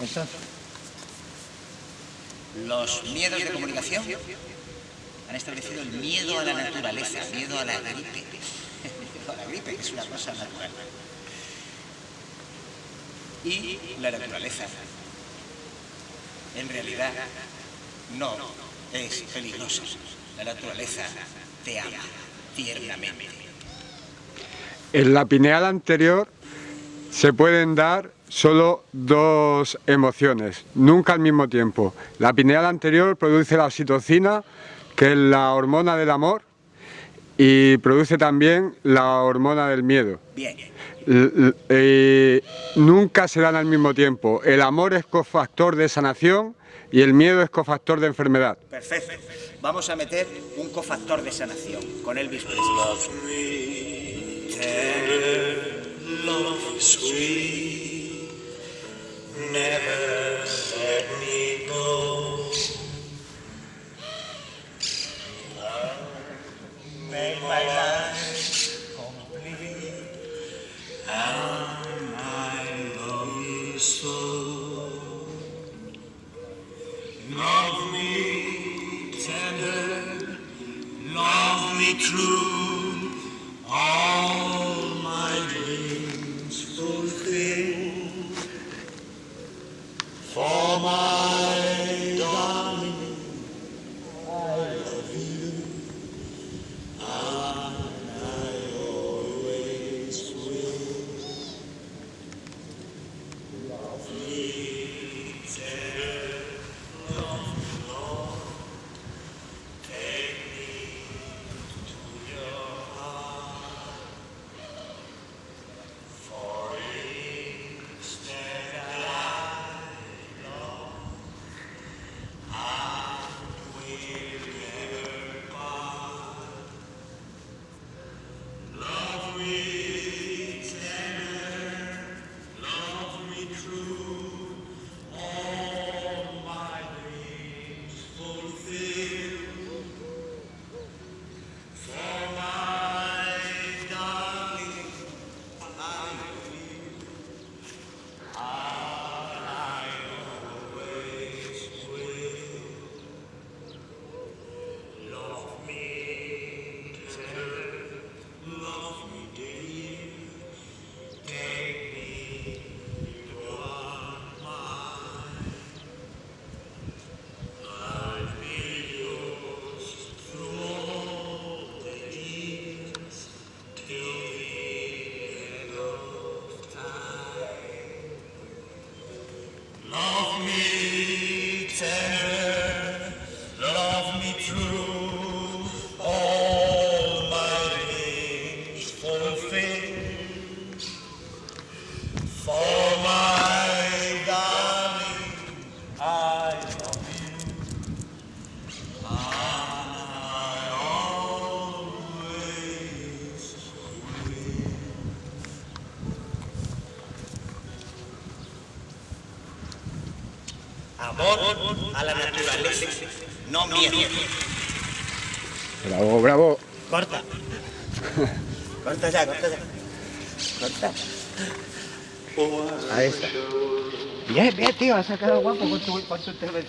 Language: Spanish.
Entonces, los miedos de comunicación han establecido el miedo a la naturaleza, miedo a la gripe, miedo a la gripe, que es una cosa natural. Y la naturaleza, en realidad, no es peligrosa. La naturaleza te ama tiernamente. En la pineal anterior se pueden dar solo dos emociones, nunca al mismo tiempo. La pineal anterior produce la oxitocina, que es la hormona del amor, y produce también la hormona del miedo. Bien. Eh, nunca se dan al mismo tiempo. El amor es cofactor de sanación y el miedo es cofactor de enfermedad. Perfecto. Vamos a meter un cofactor de sanación con Elvis Presley. Sweet, never let me go. Love make my life complete, and I love you so. Love me tender, love me true, all Amor a la naturaleza, no miedo. Bravo, bravo. Corta. Corta ya, corta ya. Corta. Ahí está. Bien, bien, tío, has sacado guapo con tu, con tu intervención.